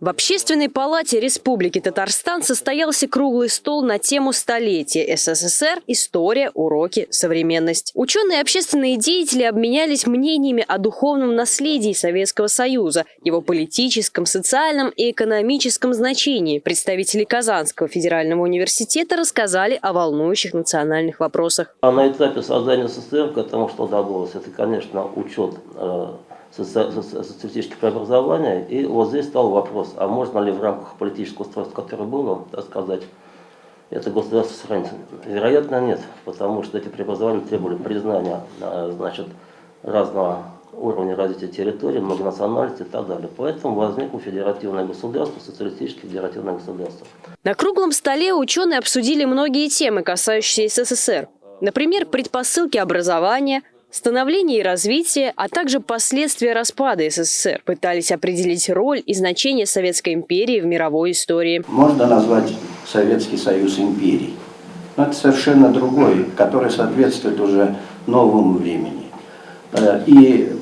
В Общественной палате Республики Татарстан состоялся круглый стол на тему столетия СССР «История, уроки, современность». Ученые и общественные деятели обменялись мнениями о духовном наследии Советского Союза, его политическом, социальном и экономическом значении. Представители Казанского федерального университета рассказали о волнующих национальных вопросах. А на этапе создания СССР к этому что добавилось? Это, конечно, учет э, социалистических преобразований. И вот здесь стал вопрос, а можно ли в рамках политического устройства, которое было, так сказать, это государство сохранить? Вероятно, нет, потому что эти преобразования требовали признания а, значит, разного уровня развития территории, многонациональности и так далее. Поэтому возникло федеративное государство, социалистическое федеративное государство. На круглом столе ученые обсудили многие темы, касающиеся СССР. Например, предпосылки образования, Становление и развитие, а также последствия распада СССР пытались определить роль и значение Советской империи в мировой истории. Можно назвать Советский Союз империей. Но это совершенно другой, который соответствует уже новому времени. Э, и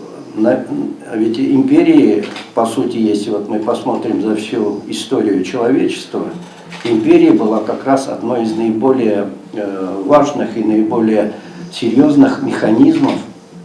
ведь империи, по сути, если вот мы посмотрим за всю историю человечества, империя была как раз одной из наиболее э, важных и наиболее серьезных механизмов,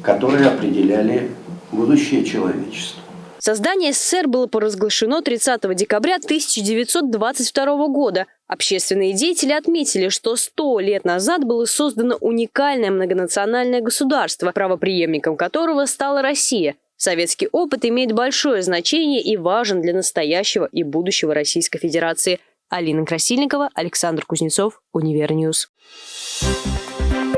которые определяли будущее человечества. Создание СССР было поразглашено 30 декабря 1922 года. Общественные деятели отметили, что 100 лет назад было создано уникальное многонациональное государство, правоприемником которого стала Россия. Советский опыт имеет большое значение и важен для настоящего и будущего Российской Федерации. Алина Красильникова, Александр Кузнецов, Универ News. Thank